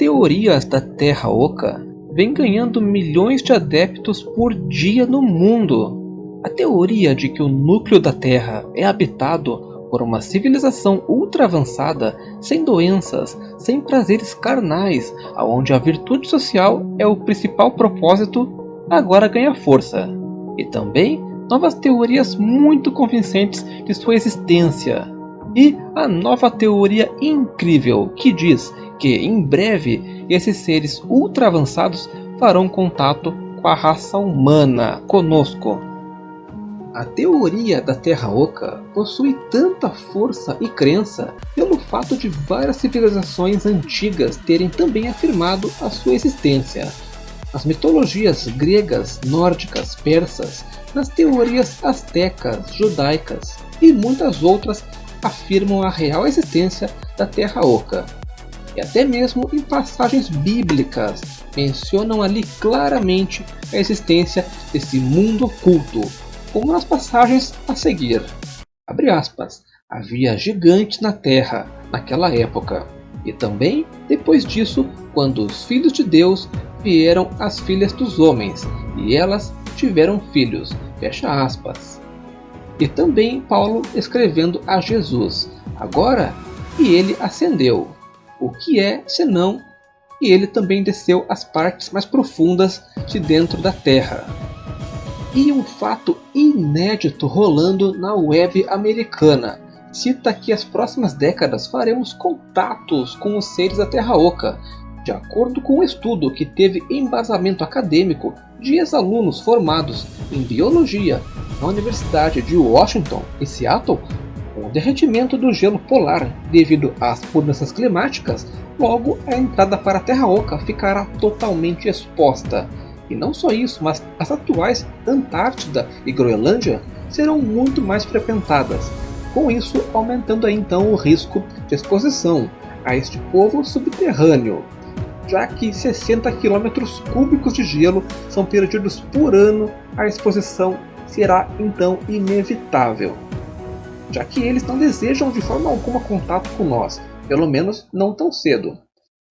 teorias da Terra Oca vêm ganhando milhões de adeptos por dia no mundo. A teoria de que o núcleo da Terra é habitado por uma civilização ultra avançada, sem doenças, sem prazeres carnais, aonde a virtude social é o principal propósito, agora ganha força. E também novas teorias muito convincentes de sua existência. E a nova teoria incrível que diz que em breve esses seres ultra avançados farão contato com a raça humana conosco. A teoria da Terra Oca possui tanta força e crença pelo fato de várias civilizações antigas terem também afirmado a sua existência. As mitologias gregas, nórdicas, persas, nas teorias astecas, judaicas e muitas outras afirmam a real existência da Terra Oca. E até mesmo em passagens bíblicas mencionam ali claramente a existência desse mundo oculto, como nas passagens a seguir. Aspas, havia gigantes na terra naquela época, e também depois disso, quando os filhos de Deus vieram às filhas dos homens, e elas tiveram filhos. Fecha aspas. E também Paulo escrevendo a Jesus, agora e ele ascendeu. O que é senão e ele também desceu às partes mais profundas de dentro da terra. E um fato inédito rolando na web americana. Cita que as próximas décadas faremos contatos com os seres da Terra Oca, de acordo com um estudo que teve embasamento acadêmico de ex-alunos formados em biologia na Universidade de Washington, em Seattle, derretimento do gelo polar devido às mudanças climáticas, logo a entrada para a Terra Oca ficará totalmente exposta. E não só isso, mas as atuais Antártida e Groenlândia serão muito mais frequentadas, com isso aumentando aí, então o risco de exposição a este povo subterrâneo, já que 60 km cúbicos de gelo são perdidos por ano, a exposição será então inevitável, já que eles não desejam de forma alguma contato com nós, pelo menos não tão cedo.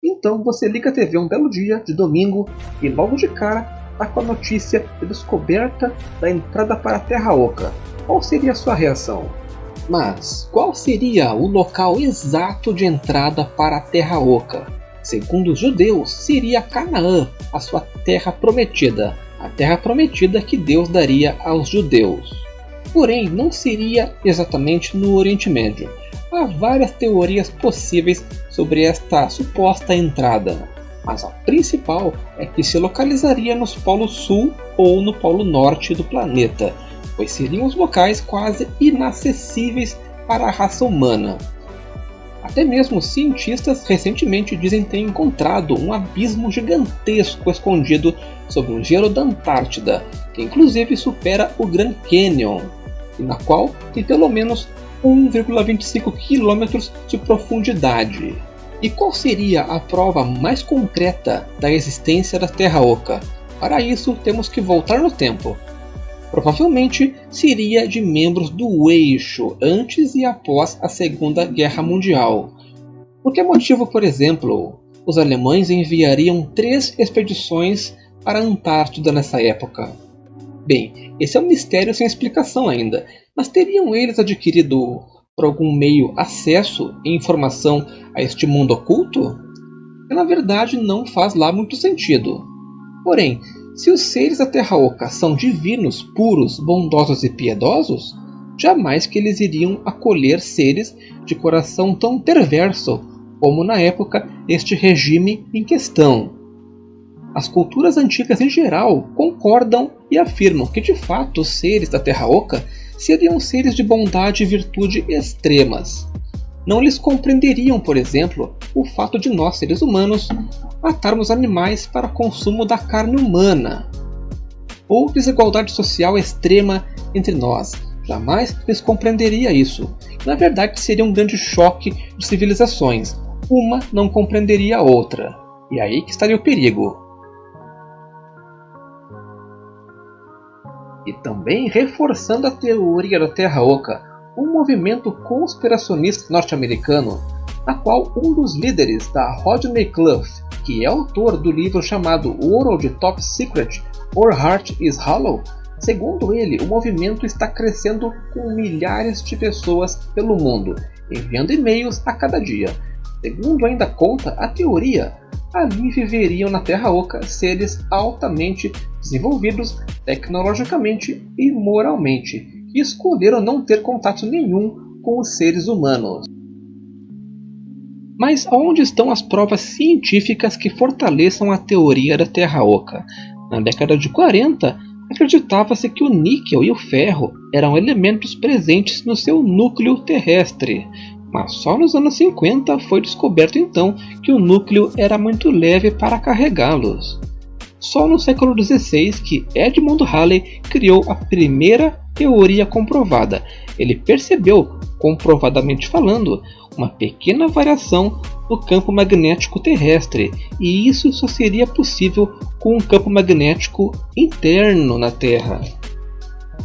Então você liga a TV um belo dia de domingo e logo de cara está com a notícia de descoberta da entrada para a Terra Oca. Qual seria a sua reação? Mas qual seria o local exato de entrada para a Terra Oca? Segundo os judeus, seria Canaã, a sua terra prometida, a terra prometida que Deus daria aos judeus. Porém, não seria exatamente no Oriente Médio, Há várias teorias possíveis sobre esta suposta entrada, mas a principal é que se localizaria nos polos sul ou no polo norte do planeta, pois seriam os locais quase inacessíveis para a raça humana. Até mesmo cientistas recentemente dizem ter encontrado um abismo gigantesco escondido sob o gelo da Antártida, que inclusive supera o Grand Canyon, na qual tem pelo menos 1,25 km de profundidade. E qual seria a prova mais concreta da existência da Terra Oca? Para isso, temos que voltar no tempo. Provavelmente seria de membros do Eixo antes e após a Segunda Guerra Mundial. Por que motivo, por exemplo, os alemães enviariam três expedições para a Antártida nessa época? Bem, esse é um mistério sem explicação ainda, mas teriam eles adquirido por algum meio acesso e informação a este mundo oculto? Que na verdade não faz lá muito sentido. Porém, se os seres da Terra Oca são divinos, puros, bondosos e piedosos, jamais que eles iriam acolher seres de coração tão perverso como na época este regime em questão. As culturas antigas em geral concordam e afirmam que de fato os seres da Terra Oca seriam seres de bondade e virtude extremas. Não lhes compreenderiam, por exemplo, o fato de nós, seres humanos, matarmos animais para consumo da carne humana, ou desigualdade social extrema entre nós. Jamais lhes compreenderia isso. Na verdade, seria um grande choque de civilizações. Uma não compreenderia a outra. E aí que estaria o perigo. E também reforçando a teoria da Terra Oca, um movimento conspiracionista norte-americano, na qual um dos líderes da Rodney Clough que é autor do livro chamado World Top Secret or Heart is Hollow, segundo ele, o movimento está crescendo com milhares de pessoas pelo mundo, enviando e-mails a cada dia. Segundo ainda conta a teoria, ali viveriam na Terra Oca seres altamente desenvolvidos tecnologicamente e moralmente, que escolheram não ter contato nenhum com os seres humanos. Mas onde estão as provas científicas que fortaleçam a teoria da Terra Oca? Na década de 40, acreditava-se que o níquel e o ferro eram elementos presentes no seu núcleo terrestre, mas só nos anos 50 foi descoberto então que o núcleo era muito leve para carregá-los. Só no século XVI que Edmund Halley criou a primeira teoria comprovada. Ele percebeu, comprovadamente falando, uma pequena variação no campo magnético terrestre, e isso só seria possível com um campo magnético interno na Terra.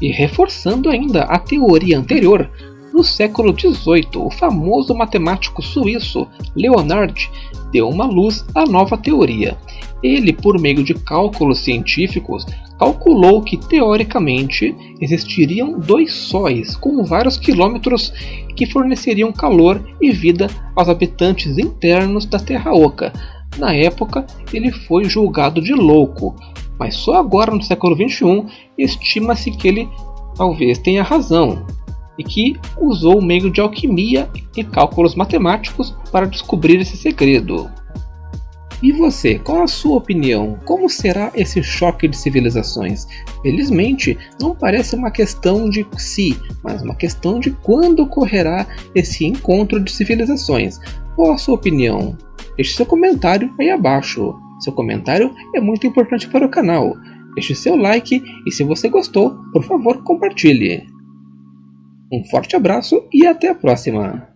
E reforçando ainda a teoria anterior, no século XVIII, o famoso matemático suíço Leonard deu uma luz à nova teoria. Ele, por meio de cálculos científicos, calculou que teoricamente existiriam dois sóis com vários quilômetros que forneceriam calor e vida aos habitantes internos da Terra Oca. Na época, ele foi julgado de louco, mas só agora no século XXI estima-se que ele talvez tenha razão e que usou o meio de alquimia e cálculos matemáticos para descobrir esse segredo. E você, qual a sua opinião? Como será esse choque de civilizações? Felizmente, não parece uma questão de se, mas uma questão de quando ocorrerá esse encontro de civilizações. Qual a sua opinião? Deixe seu comentário aí abaixo. Seu comentário é muito importante para o canal. Deixe seu like e se você gostou, por favor compartilhe. Um forte abraço e até a próxima!